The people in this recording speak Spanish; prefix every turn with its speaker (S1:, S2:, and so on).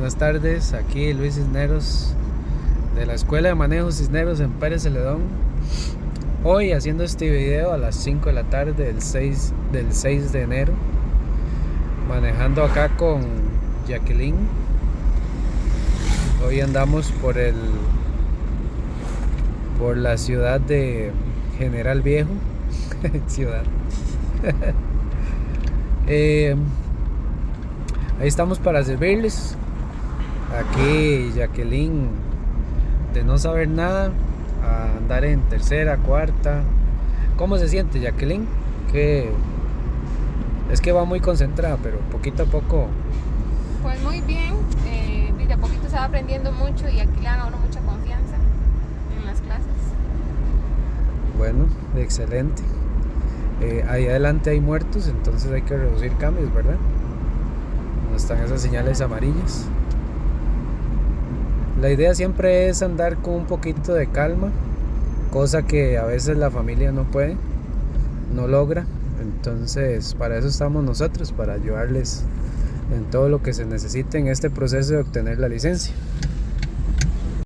S1: buenas tardes. Aquí Luis Cisneros de la Escuela de Manejo Cisneros en Pérez Celedón. Hoy haciendo este video a las 5 de la tarde del 6, del 6 de enero. Manejando acá con Jacqueline. Hoy andamos por el por la ciudad de General Viejo. ciudad. eh, Ahí estamos para servirles. Aquí Jacqueline, de no saber nada, a andar en tercera, cuarta. ¿Cómo se siente Jacqueline? Que es que va muy concentrada, pero poquito a poco.
S2: Pues muy bien, eh, desde a poquito se va aprendiendo mucho y aquí le dan a uno mucha confianza en las clases.
S1: Bueno, excelente. Eh, ahí adelante hay muertos, entonces hay que reducir cambios, ¿verdad? están esas señales amarillas. La idea siempre es andar con un poquito de calma, cosa que a veces la familia no puede, no logra. Entonces, para eso estamos nosotros, para ayudarles en todo lo que se necesite en este proceso de obtener la licencia.